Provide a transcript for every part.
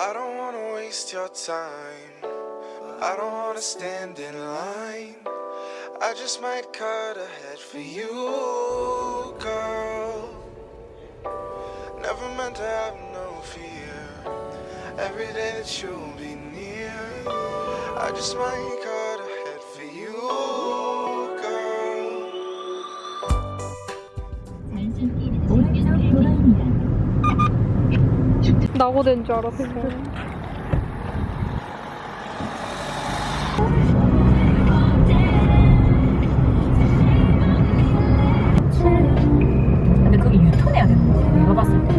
I don't wanna waste your time. I don't wanna stand in line. I just might cut ahead for you, girl. Never meant to have no fear. Every day that you'll be near, I just might 낙오된 줄 알았어. 근데 그게 유턴해야 되는 거야. 내가 봤을 때.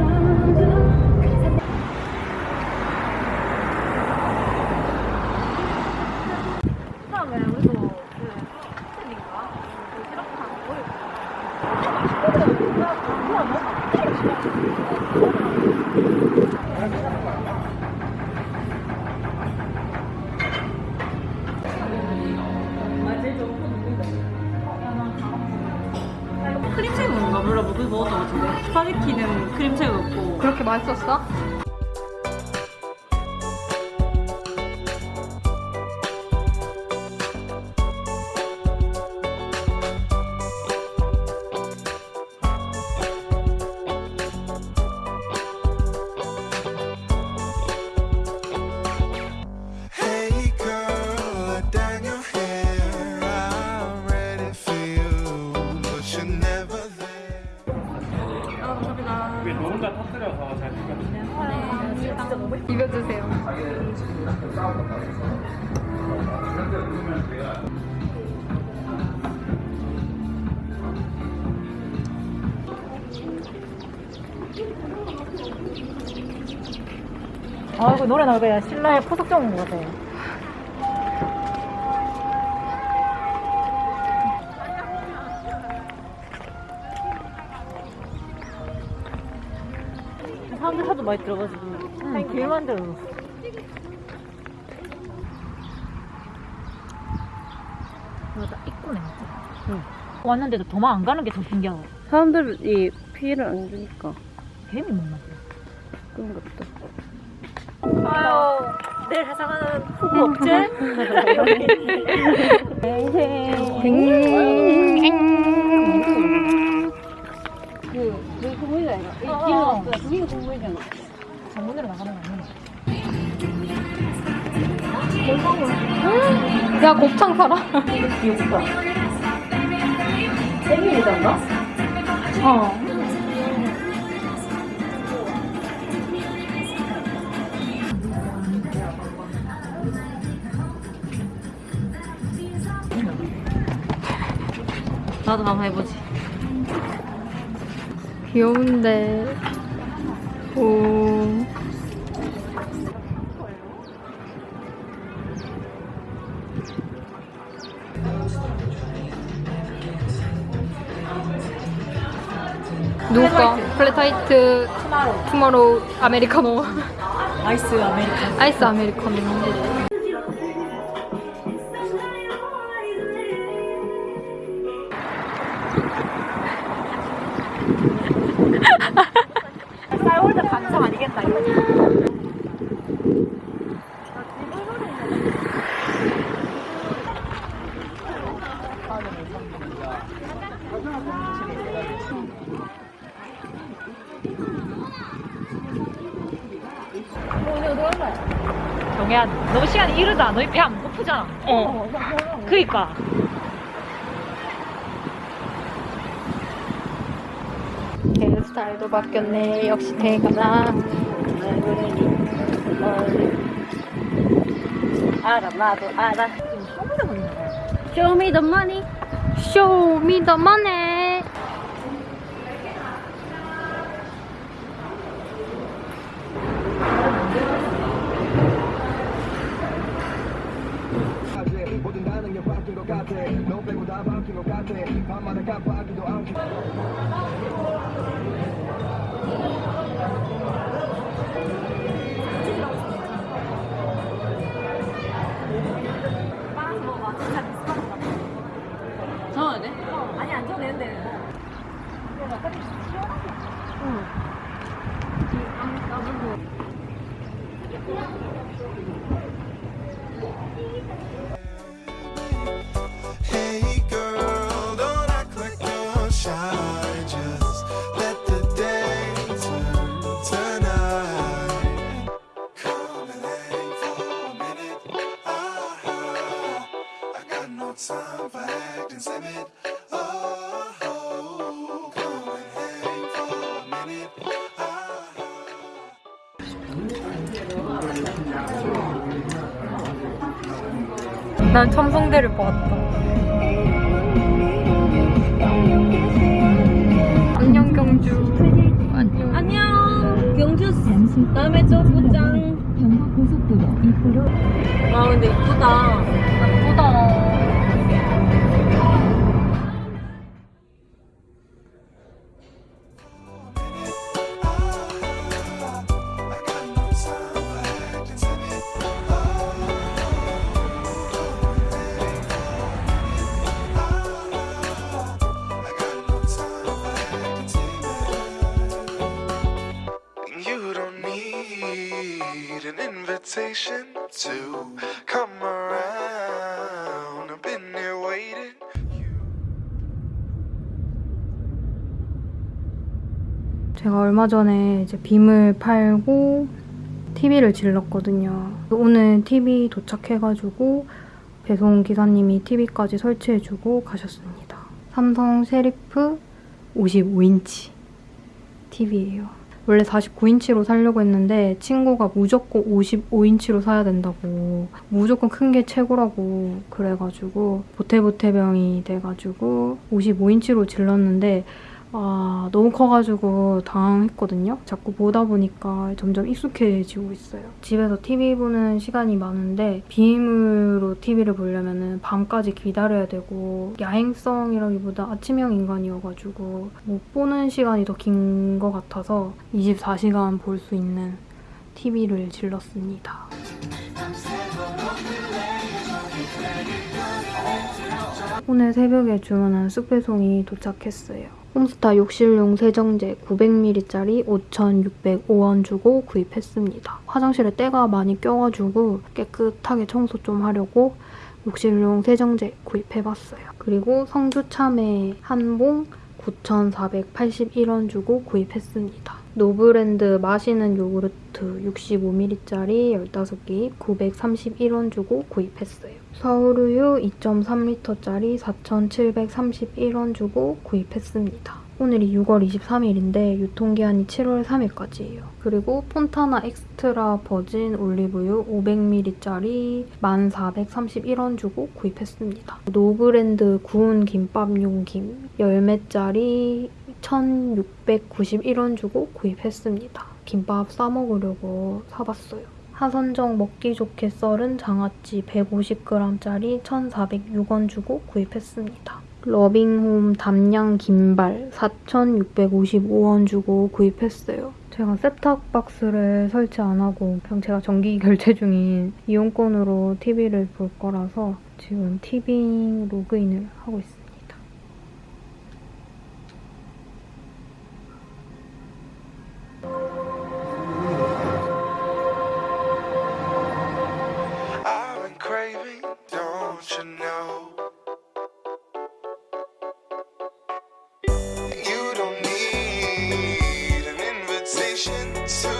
처음 크림새우인가? 몰라. 뭐 먹었던 것 같은데. 스파게티는 크림새우였고. 그렇게 맛있었어? 입혀주세요. 아 이거 노래 나오야 신라의 포석정 온것 같아 사람들 하도 많이 들어가지고 만들어 맞아 입구네 응. 왔는데도 도망 안 가는 게 더 신기하고 사람들이 피해를 안 주니까 뱀이 먹나 보다 그런 것도. 아유, 내일 회사가는 후보 업체? 그, 그 공무이가 아니라, 이 어. 뒤에 없어. 그게 공무이잖아. 장문으로 나가는 거 아니야? 야 곱창 사라. 귀엽다. 생일이던가? 어. 나도 한번 해보지. 귀여운데. 오. 누가? flat white tomorrow 아메리카노 아이스 아메리카노. 아이스 아메리카노 쌀홀드 감성 아니겠다, 이거. 정혜야, 너무 시간이 이르다. 너희 배 안 고프잖아. 어. 그니까. 헤어스타일도 바뀌었네 역시 대가라 알아, 나도 알아. 소문에 보이는 거야. Show me the money. Show me the 바뀐 것 같아 너 빼고 다바 time for. Oh, come and hang for a minute. Ah. 난 첨성대를 봤다. 안녕 경주. 안녕. 안녕. 경주 후 다음에 또 보장. 경부고속도로 입구로 아 근데 이쁘다. 예쁘다. An invitation to come around. 제가 얼마 전에 이제 빔을 팔고 TV를 질렀거든요. 오늘 TV 도착해가지고 배송 기사님이 TV까지 설치해주고 가셨습니다. 삼성 셰리프 55인치 TV예요. 원래 49인치로 사려고 했는데 친구가 무조건 55인치로 사야 된다고 무조건 큰 게 최고라고 그래가지고 보태보태병이 돼가지고 55인치로 질렀는데 아, 너무 커가지고 당황했거든요. 자꾸 보다 보니까 점점 익숙해지고 있어요. 집에서 TV 보는 시간이 많은데 빔으로 TV를 보려면 밤까지 기다려야 되고 야행성이라기보다 아침형 인간이어가지고 못 보는 시간이 더 긴 것 같아서 24시간 볼 수 있는 TV를 질렀습니다. 오늘 새벽에 주문한 쓱배송이 도착했어요. 홈스타 욕실용 세정제 900ml짜리 5,605원 주고 구입했습니다. 화장실에 때가 많이 껴가지고 깨끗하게 청소 좀 하려고 욕실용 세정제 구입해봤어요. 그리고 성주 참외 한봉 9,481원 주고 구입했습니다. 노브랜드 마시는 요구르트 65ml짜리 15개 931원 주고 구입했어요. 서울우유 2.3L짜리 4,731원 주고 구입했습니다. 오늘이 6월 23일인데 유통기한이 7월 3일까지예요. 그리고 폰타나 extra virgin 올리브유 500ml짜리 1,431원 주고 구입했습니다. 노브랜드 구운 김밥용 김 10매짜리 1,691원 주고 구입했습니다. 김밥 싸먹으려고 사봤어요. 하선정 먹기 좋게 썰은 장아찌 150g짜리 1,406원 주고 구입했습니다. 러빙홈 담양 김발 4,655원 주고 구입했어요. 제가 셋탑박스를 설치 안 하고 그냥 제가 정기 결제 중인 이용권으로 TV를 볼 거라서 지금 티빙 로그인을 하고 있습니 you know? You don't need an invitation to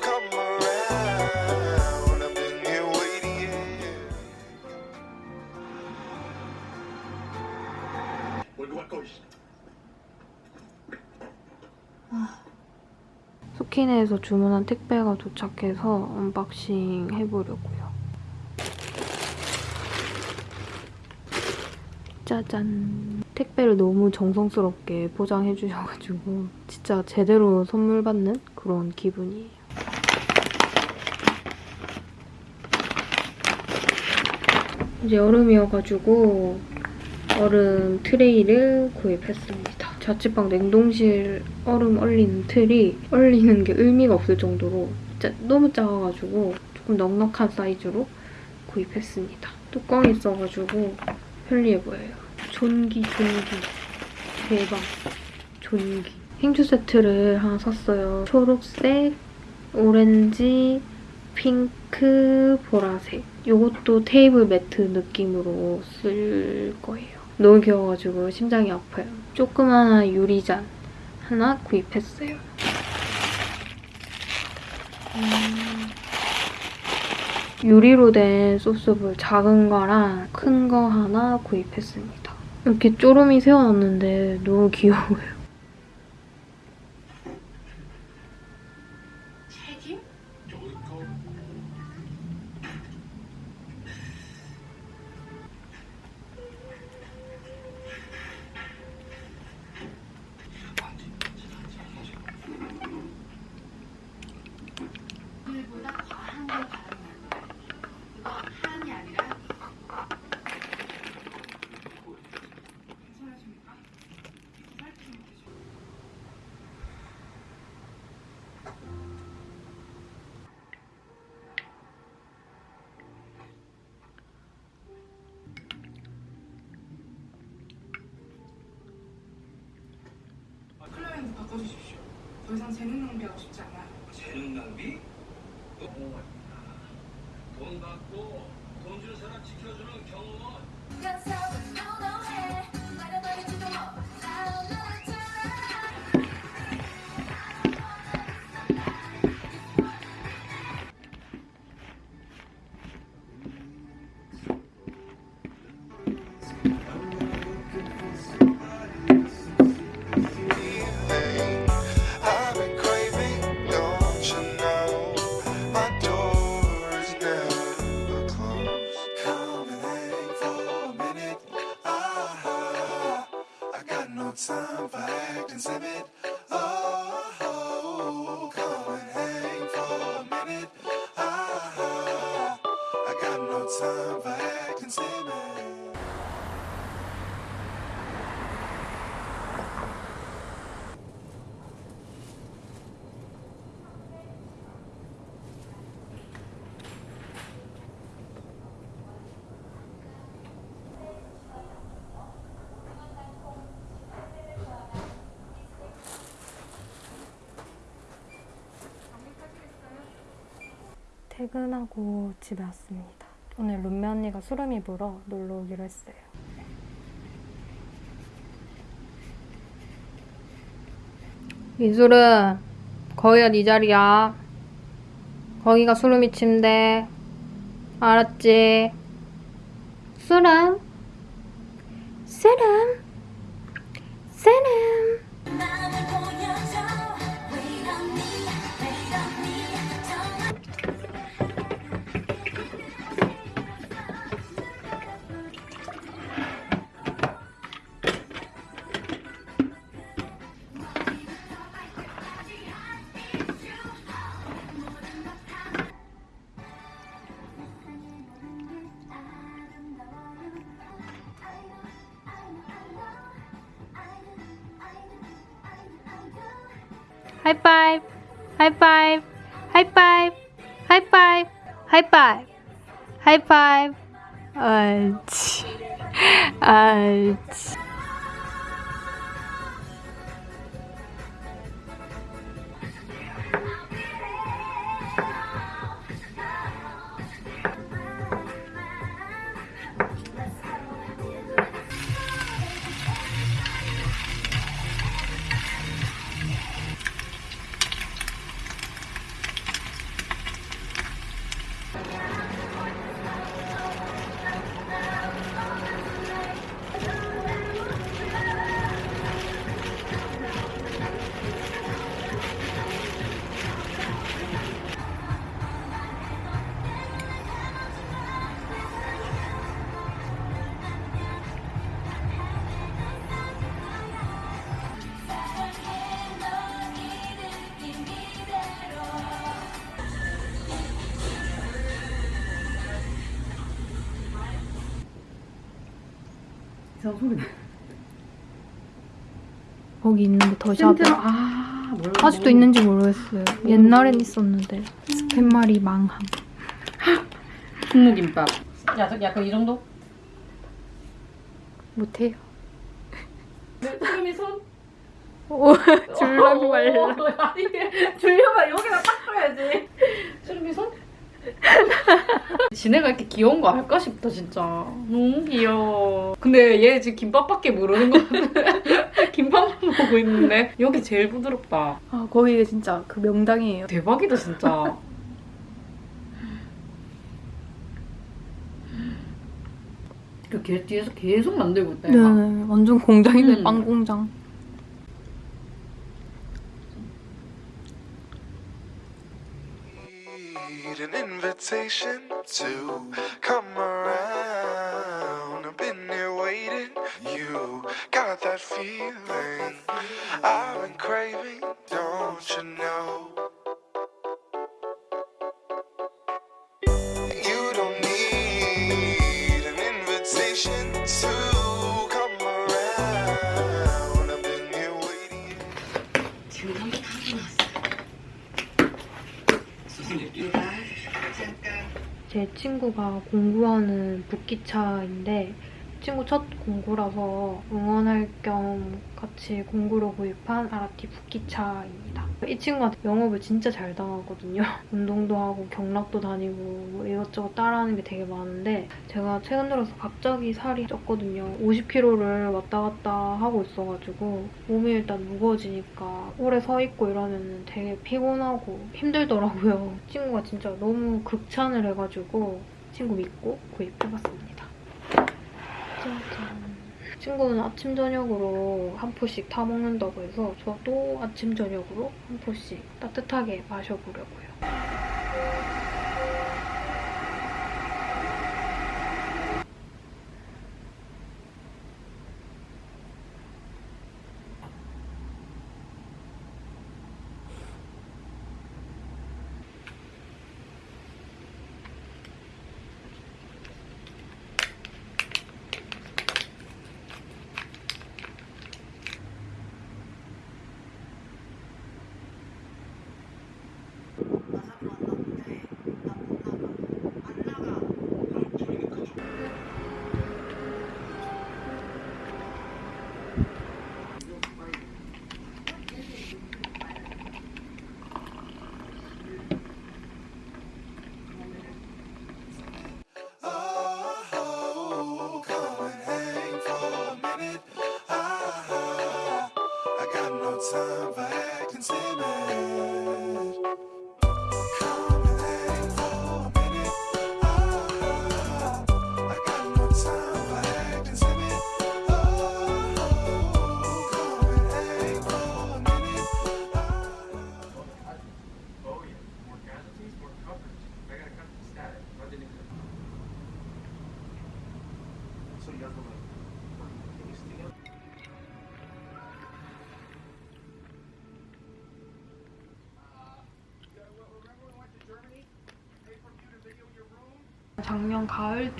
come around. I've been here waiting. yeah. 소키네에서 주문한 택배가 도착해서 unboxing 해보려고요. 짜잔. 택배를 너무 정성스럽게 포장해 주셔가지고 진짜 제대로 선물 받는 그런 기분이에요. 이제 여름이어가지고 얼음 트레이를 구입했습니다. 자취방 냉동실 얼음 얼리는 틀이 얼리는 게 의미가 없을 정도로 진짜 너무 작아가지고 조금 넉넉한 사이즈로 구입했습니다. 뚜껑이 있어가지고 편리해 보여요. 존기 존기 대박 존기 행주 세트를 하나 샀어요. 초록색, 오렌지, 핑크 보라색. 이것도 테이블 매트 느낌으로 쓸 거예요. 너무 귀여워가지고 심장이 아파요. 조그마한 유리잔 하나 구입했어요. 음, 유리로 된 소스볼 작은 거랑 큰 거 하나 구입했습니다. 이렇게 쪼름이 세워놨는데 너무 귀여워요. 더 이상 재능 낭비하고 싶지 않아요. 재능 낭비? 돈 받고 돈준 사람 지켜주는 경호원 퇴근하고 집에 왔습니다. 오늘 룸메 언니가 수름이 불어 놀러 오기로 했어요. 민수르, 거기가 네 자리야. 거기가 수름이 침대. 알았지? 수름? 수름? 수름? 하이파이브 하이파이브 하이파이 이파이브 하이파이브 하이파이브 아이치 아이치 이상 소리 나. 거기 있는데 더 샵에 아. 아직도 있는지 모르겠어요. 옛날엔 있었는데 스팸말이 망함. 분무김밥. 야, 저 약간 이 정도? 못해요. 수름이 손? 오, 줄랑 말라. 아니, 줄려면 여기다 딱 줘야지. 수름이 손? 지네가 이렇게 귀여운 거 알까 싶다 진짜 너무 귀여워 근데 얘 지금 김밥밖에 모르는 거 같아 김밥만 먹고 있는데 여기 제일 부드럽다 아 거기 진짜 그 명당이에요. 대박이다 진짜 그걔 뒤에서 계속 만들고 있다 네, 얘가 완전 공장이네 음. 빵 공장. Need an invitation to come around. That feeling I've been craving, don't you know? You don't need an invitation to come around. I've been here waiting. 지금 한개 가져놨어 제 친구가 공부하는 북기차인데 친구 첫 공구라서 응원할 겸 같이 공구로 구입한 아라티 북기차입니다. 이 친구한테 영업을 진짜 잘 당하거든요. 운동도 하고 경락도 다니고 뭐 이것저것 따라하는 게 되게 많은데 제가 최근 들어서 갑자기 살이 쪘거든요. 50kg를 왔다 갔다 하고 있어가지고 몸이 일단 무거워지니까 오래 서 있고 이러면 되게 피곤하고 힘들더라고요. 친구가 진짜 너무 극찬을 해가지고 친구 믿고 구입해봤습니다. 짜잔. 친구는 아침 저녁으로 한 포씩 타 먹는다고 해서 저도 아침 저녁으로 한 포씩 따뜻하게 마셔보려고요.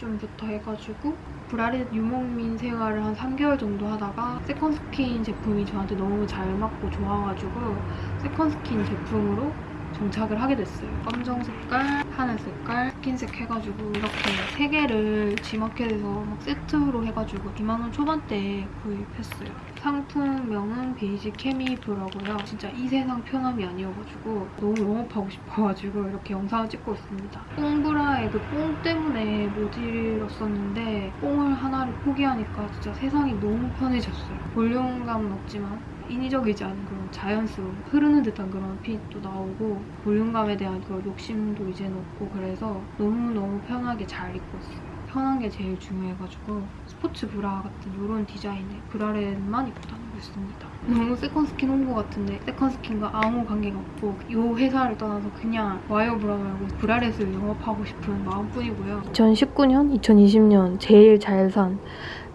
가을쯤부터 해가지고 브라렛 유목민 생활을 한 3개월 정도 하다가 세컨스킨 제품이 저한테 너무 잘 맞고 좋아가지고 세컨스킨 제품으로 정착을 하게 됐어요. 검정 색깔, 하늘 색깔, 스킨색 해가지고 이렇게 세 개를 지마켓에서 막 세트로 해가지고 2만 원 초반대에 구입했어요. 상품명은 베이지 케미브라고요. 진짜 이 세상 편함이 아니어가지고 너무 영업하고 싶어가지고 이렇게 영상을 찍고 있습니다. 뽕브라의 그 뽕 때문에 모질었었는데 뽕을 하나를 포기하니까 진짜 세상이 너무 편해졌어요. 볼륨감은 없지만 인위적이지 않은 그런 자연스러운 흐르는 듯한 그런 fit도 나오고 볼륨감에 대한 그런 욕심도 이제는 없고 그래서 너무너무 편하게 잘 입고 있어요. 편한 게 제일 중요해가지고 스포츠 브라 같은 이런 디자인의 bralette만 입고 다니고 있습니다. 너무 세컨스킨 홍보 같은데 세컨스킨과 아무 관계가 없고 이 회사를 떠나서 그냥 와이어 브라 말고 bralette을 영업하고 싶은 마음뿐이고요. 2019년, 2020년 제일 잘 산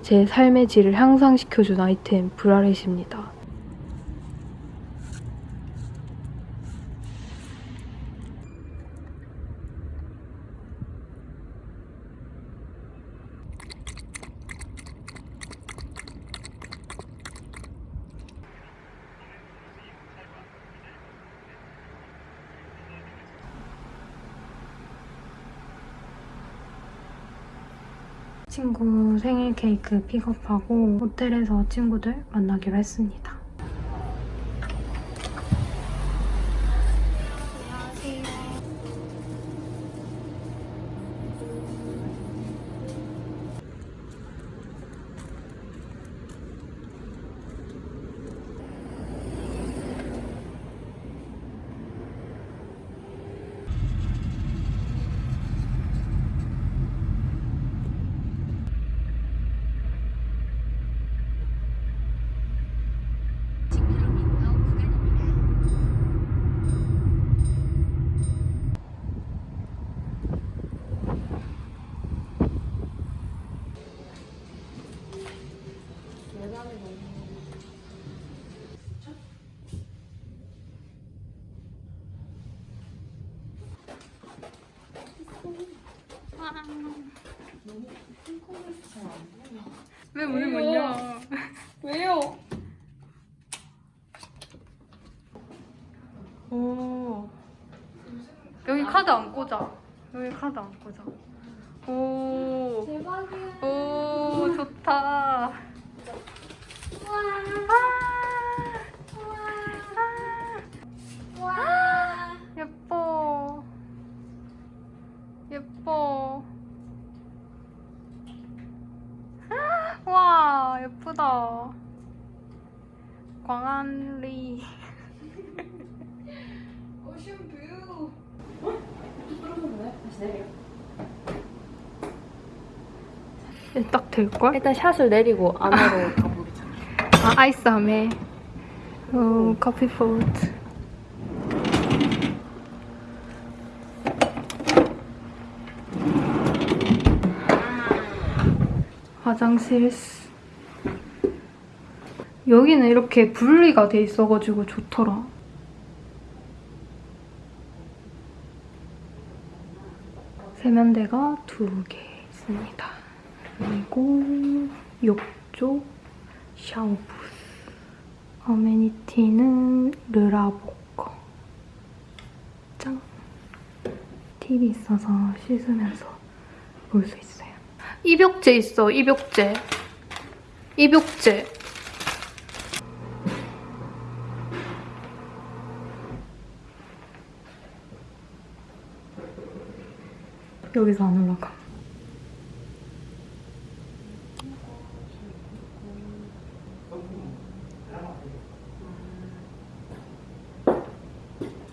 제 삶의 질을 향상시켜준 아이템 브라렛입니다. 친구 생일 케이크 픽업하고 호텔에서 친구들 만나기로 했습니다. 안녕하세요. 왜 문을 못 열어? 왜요? 오. 여기 카드 안 꽂아. 안 꽂아. 오. 대박이야. 오, 좋다. 와. 와. 예뻐. 예뻐. 와, 예쁘다. 광안리. 딱 될걸? 일단 샷을 내리고 안으로 가보자. 아, 아이스함에. 어, 커피 포트. 화장실. 여기는 이렇게 분리가 돼 있어가지고 좋더라. 세면대가 두 개 있습니다. 그리고 욕조, 샤워 부스. 어메니티는 르라보커. 짱. TV 있어서 씻으면서 볼 수 있어요. 입욕제 있어, 입욕제. 입욕제. 여기서 안 올라가.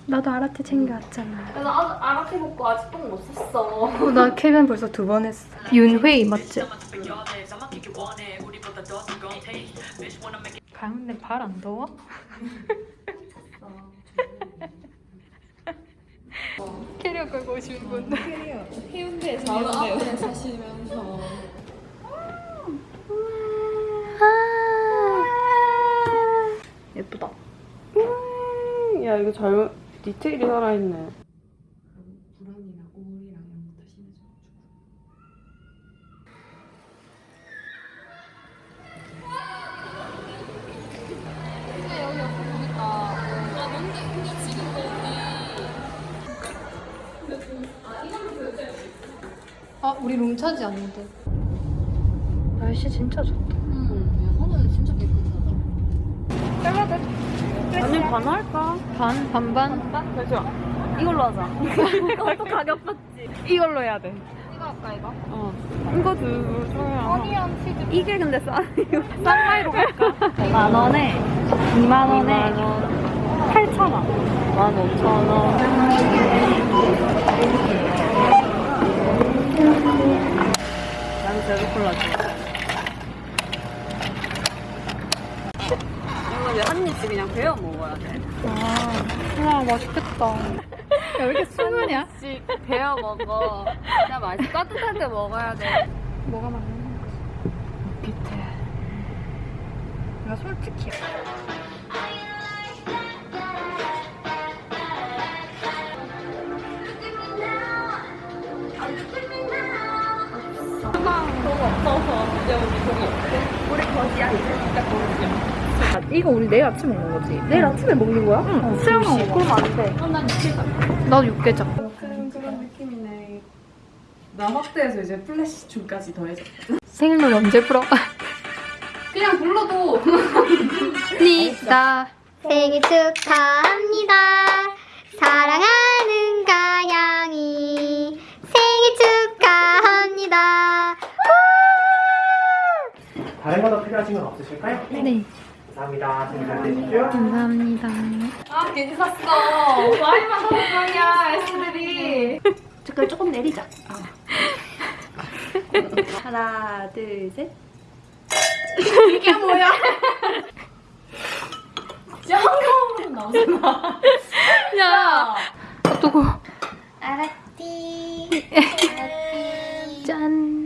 나도 아라테 챙겨왔잖아. 나 아랍해 먹고 아직 똥 못 샀어. 어, 나 캐변 벌써 두 번 했어. 윤회이 맞지? 가는데 발 안 더워? 캐리어 끌고 오신 분. 바로 앞에 사시면서. 예쁘다. 야 이거 잘 디테일이 살아있네. 차지 않는데. 날씨 진짜 좋다. 하늘은 진짜 깨끗하다. 아니 반 할까? 반, 반반? 잠시만. 이걸로 하자. 이것도 가격 받지. 이걸로 해야 돼. 이거 할까, 이거? 어. 이거 두 조야. 허니언 치즈. 이게 근데 싸. 쌍마이로 갈까? 만 원에 2만 원에 8천 원. 1만 5천 원. 맛있겠다. 야, 왜 이렇게 순하냐? 베어 먹어. 진짜 맛있어. 따뜻할 때 먹어야 돼. 뭐가 맞는 거지? 밑에. 내가 솔직히. 이거 우리 내일 아침 먹는 거지? 내일 아침에 먹는 거야? 응. 수영 먹고 그럼 안 돼. 나도 육개장. 그런 그런 느낌이네. 남학대에서 이제 플래시 춤까지 더해져. 생일 언제 풀어? 그냥 불러도 니다 생일 축하합니다. 사랑하는 가양이 생일 축하합니다. 다른 거 더 필요하신 건 없으실까요? 네, 감사합니다. 잘 되십시오. 감사합니다. 아 괜히 샀어. 많이만 사는 거야 S들이. 젓갈 조금 내리자. 하나 둘 셋. 이게 뭐야? 야, 어떡해. 알았지. 짠.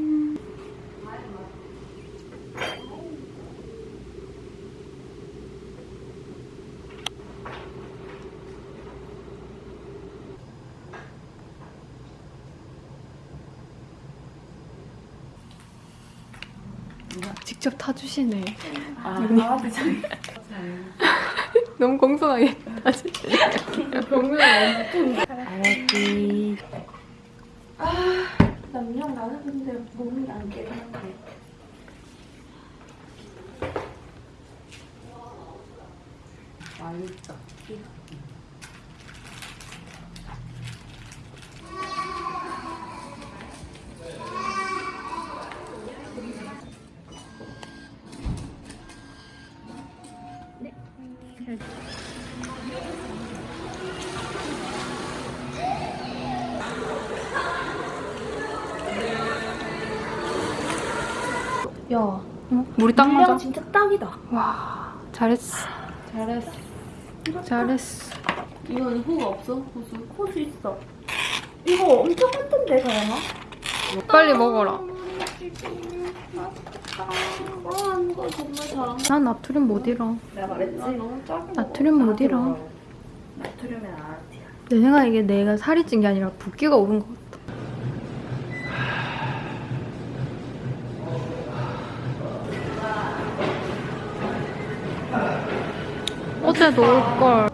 직접 타주시네. 아, 윤희. 강아지 장 너무 공손하게 완전 알았지. 남녀 나는 근데 몸이 안 깨는데. 맛있다. 물이 딱 맞아. 진짜 딱이다. 와, 잘했어. 잘했어. 잘했어. 이건 후 없어? 호수? 호수 있어. 이거 엄청 많던데, 가영아? 빨리 먹어라. 난 나트륨 못 잃어. 내가 말했지? 너무 작은 나트륨 못 잃어. 나트륨은 아르티야. 내 생각에 이게 내가 살이 찐 게 아니라 붓기가 오른 것 같아. 어제도 올걸.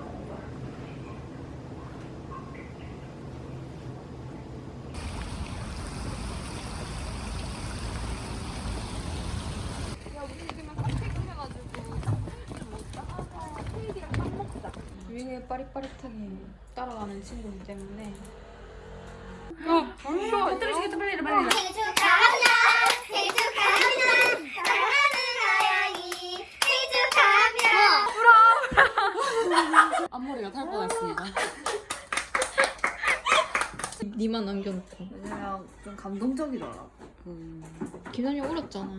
유행에 빠릿빠릿하게 따라가는 친구이기 때문에 야 벌써 흩어지게 빨리 빨리. 생일 축하합니다. 생일 축하합니다. 사랑하는 아양이 생일 축하합니다. 앞머리가 탈 뻔했습니다 니만 남겨놓고 그냥 좀 감동적이더라. 기선이 울었잖아